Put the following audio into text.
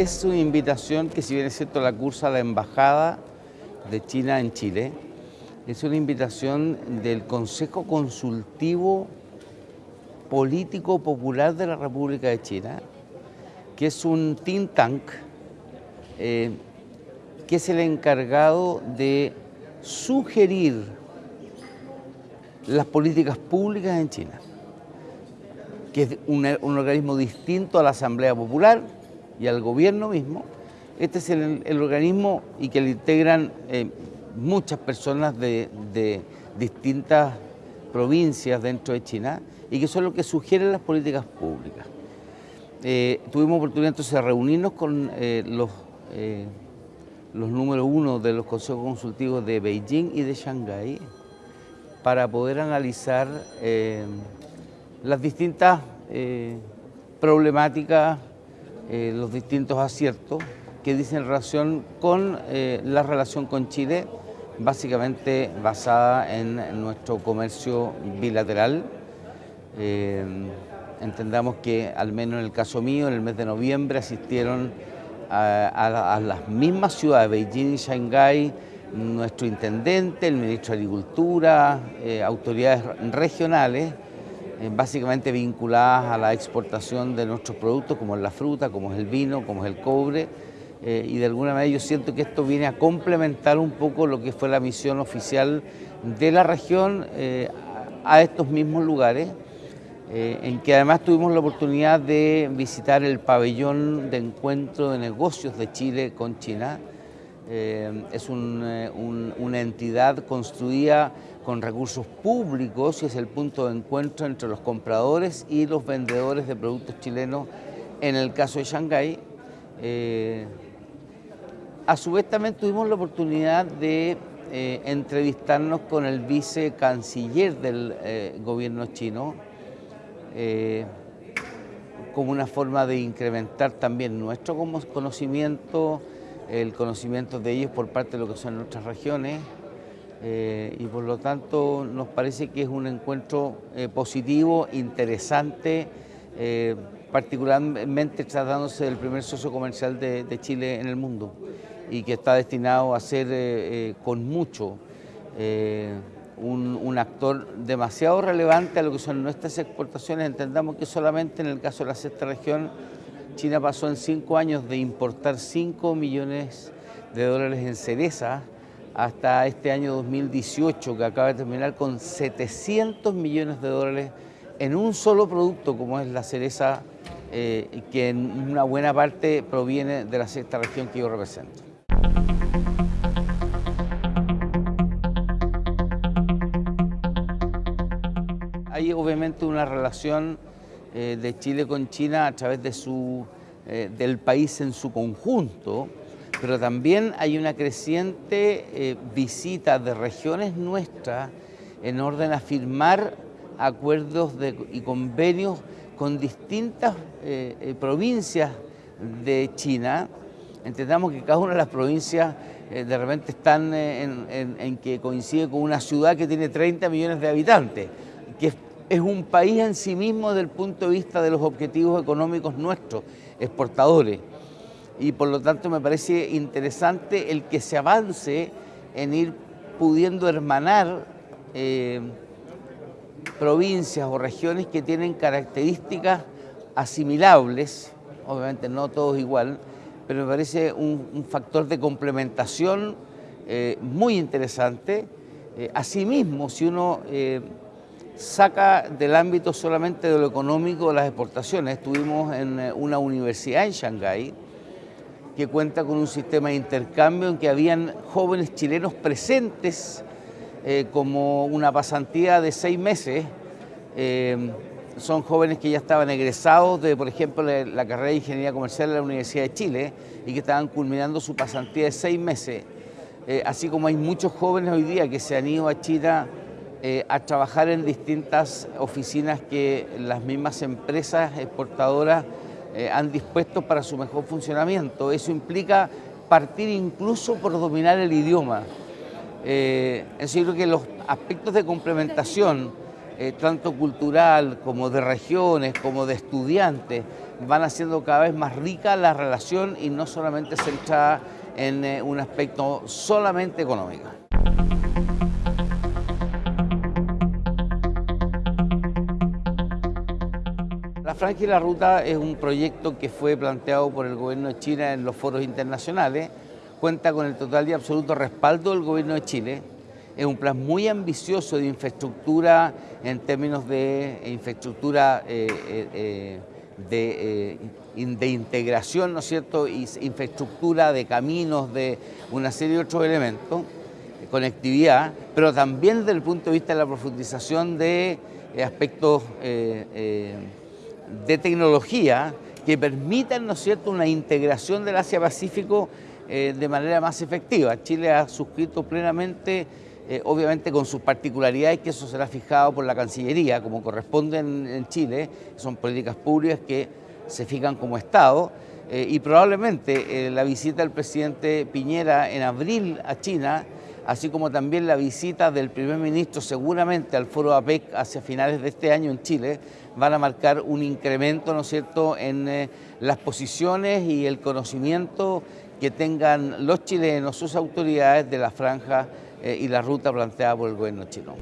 es una invitación que si bien es cierto la cursa la Embajada de China en Chile, es una invitación del Consejo Consultivo Político Popular de la República de China, que es un think tank eh, que es el encargado de sugerir las políticas públicas en China, que es un, organismo distinto a la Asamblea Popular y al gobierno mismo. Este es el, organismo y que le integran eh, muchas personas de, distintas provincias dentro de China y que son los que sugieren las políticas públicas. Eh, tuvimos oportunidad entonces de reunirnos con eh, los, los números uno de los consejos consultivos de Beijing y de Shanghái para poder analizar las distintas problemáticas eh, los distintos aciertos que dicen relación con eh, la relación con Chile, básicamente basada en nuestro comercio bilateral. Eh, entendamos que, al menos en el caso mío, en el mes de noviembre asistieron a, las mismas ciudades, Beijing y Shanghái, nuestro intendente, el ministro de Agricultura, autoridades regionales, eh, básicamente vinculadas a la exportación de nuestros productos, como es la fruta, como es el vino, como es el cobre, eh, y de alguna manera yo siento que esto viene a complementar un poco lo que fue la misión oficial de la región eh, a estos mismos lugares, en que además tuvimos la oportunidad de visitar el pabellón de encuentro de negocios de Chile con China. es una entidad construida con recursos públicos y es el punto de encuentro entre los compradores y los vendedores de productos chilenos en el caso de Shanghái. Eh, a su vez también tuvimos la oportunidad de eh, entrevistarnos con el vicecanciller del eh, gobierno chino como una forma de incrementar también nuestro conocimiento, el conocimiento de ellos por parte de lo que son nuestras regiones. Eh, y por lo tanto nos parece que es un encuentro eh, positivo, interesante, eh, particularmente tratándose del primer socio comercial de, Chile en el mundo y que está destinado a ser con mucho un, actor demasiado relevante a lo que son nuestras exportaciones. Entendamos que solamente en el caso de la sexta región, China pasó en cinco años de importar 5 millones de dólares en cereza hasta este año 2018, que acaba de terminar con 700 millones de dólares en un solo producto, como es la cereza, eh, que en una buena parte proviene de la sexta región que yo represento. Hay obviamente una relación eh, de Chile con China a través de su, eh, del país en su conjunto, pero también hay una creciente eh, visita de regiones nuestras en orden a firmar acuerdos y convenios con distintas eh, eh, provincias de China. Entendamos que cada una de las provincias de repente están en, que coincide con una ciudad que tiene 30 millones de habitantes, que es un país en sí mismo desde el punto de vista de los objetivos económicos nuestros, exportadores y por lo tanto me parece interesante el que se avance en ir pudiendo hermanar eh, provincias o regiones que tienen características asimilables, obviamente no todos igual, pero me parece un, factor de complementación eh, muy interesante. Eh, asimismo, si uno saca del ámbito solamente de lo económico las exportaciones, estuvimos en una universidad en Shanghái, que cuenta con un sistema de intercambio en que habían jóvenes chilenos presentes eh, como una pasantía de seis meses. Eh, son jóvenes que ya estaban egresados de, por ejemplo, la, carrera de Ingeniería Comercial de la Universidad de Chile y que estaban culminando su pasantía de seis meses. Eh, así como hay muchos jóvenes hoy día que se han ido a China a trabajar en distintas oficinas que las mismas empresas exportadoras eh, han dispuesto para su mejor funcionamiento. Eso implica partir incluso por dominar el idioma. Eh, yo creo que los aspectos de complementación eh, tanto cultural como de regiones, como de estudiantes, van haciendo cada vez más rica la relación y no solamente centrada en eh, un aspecto solamente económico. Y la Ruta es un proyecto que fue planteado por el gobierno de China en los foros internacionales, cuenta con el total y absoluto respaldo del gobierno de Chile, es un plan muy ambicioso de infraestructura en términos de infraestructura eh, eh, eh, de, integración, ¿no es cierto?, infraestructura de caminos, de una serie de otros elementos, conectividad, pero también desde el punto de vista de la profundización de aspectos de tecnología que permitan, ¿no es cierto?, una integración del Asia-Pacífico eh, de manera más efectiva. Chile ha suscrito plenamente, eh, obviamente con sus particularidades, que eso será fijado por la Cancillería, como corresponde en, Chile, son políticas públicas que se fijan como Estado, eh, y probablemente la visita del presidente Piñera en abril a China así como también la visita del primer ministro seguramente al foro APEC hacia finales de este año en Chile, van a marcar un incremento, ¿no es cierto?, en eh, las posiciones y el conocimiento que tengan los chilenos, sus autoridades de la franja eh, y la ruta planteada por el gobierno chino.